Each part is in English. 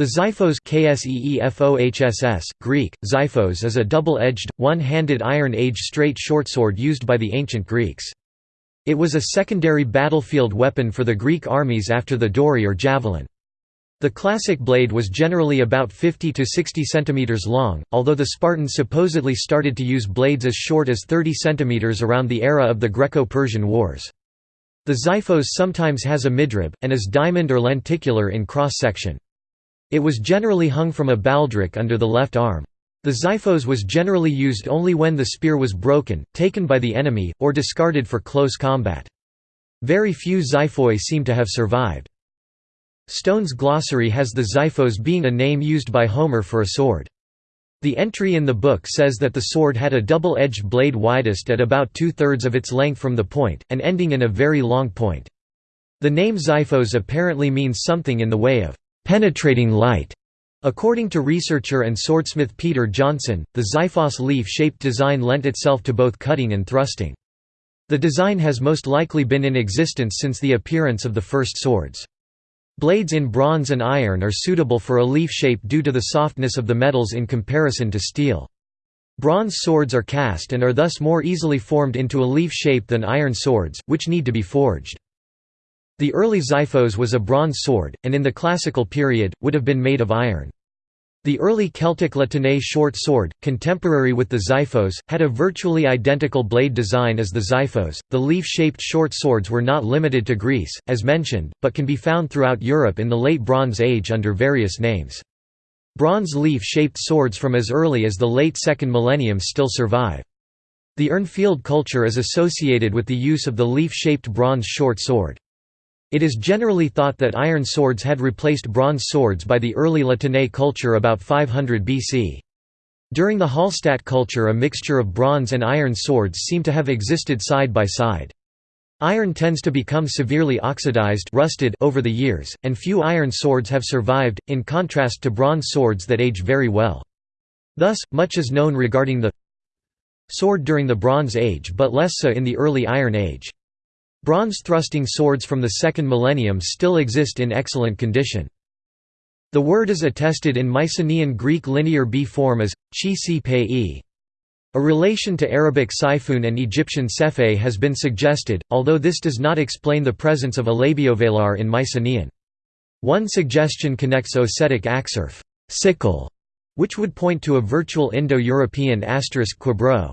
The xiphos KSEEFOHSS, Greek, xiphos is a double-edged, one-handed Iron Age straight shortsword used by the ancient Greeks. It was a secondary battlefield weapon for the Greek armies after the dory or javelin. The classic blade was generally about 50 to 60 cm long, although the Spartans supposedly started to use blades as short as 30 cm around the era of the Greco-Persian Wars. The xiphos sometimes has a midrib, and is diamond or lenticular in cross-section. It was generally hung from a baldric under the left arm. The xiphos was generally used only when the spear was broken, taken by the enemy, or discarded for close combat. Very few xiphoi seem to have survived. Stone's glossary has the xiphos being a name used by Homer for a sword. The entry in the book says that the sword had a double-edged blade widest at about two-thirds of its length from the point, and ending in a very long point. The name xiphos apparently means something in the way of penetrating light. According to researcher and swordsmith Peter Johnsson, the xiphos leaf-shaped design lent itself to both cutting and thrusting. The design has most likely been in existence since the appearance of the first swords. Blades in bronze and iron are suitable for a leaf shape due to the softness of the metals in comparison to steel. Bronze swords are cast and are thus more easily formed into a leaf shape than iron swords, which need to be forged. The early xiphos was a bronze sword, and in the classical period, would have been made of iron. The early Celtic La short sword, contemporary with the xiphos, had a virtually identical blade design as the xiphos. The leaf shaped short swords were not limited to Greece, as mentioned, but can be found throughout Europe in the Late Bronze Age under various names. Bronze leaf shaped swords from as early as the late second millennium still survive. The Urnfield culture is associated with the use of the leaf shaped bronze short sword. It is generally thought that iron swords had replaced bronze swords by the early La Tène culture about 500 BC. During the Hallstatt culture a mixture of bronze and iron swords seem to have existed side by side. Iron tends to become severely oxidized rusted over the years, and few iron swords have survived, in contrast to bronze swords that age very well. Thus, much is known regarding the sword during the Bronze Age but less so in the early Iron Age. Bronze thrusting swords from the second millennium still exist in excellent condition. The word is attested in Mycenaean Greek linear B form as chi si pei. A relation to Arabic siphon and Egyptian sephe has been suggested, although this does not explain the presence of a labiovelar in Mycenaean. One suggestion connects Ossetic axurf sickle, which would point to a virtual Indo-European asterisk quibro.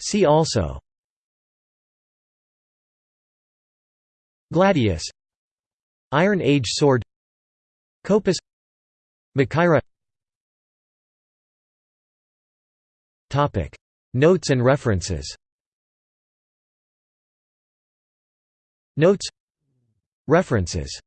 See also. Gladius. Iron Age sword. Kopis Machaira Notes and references. Notes. References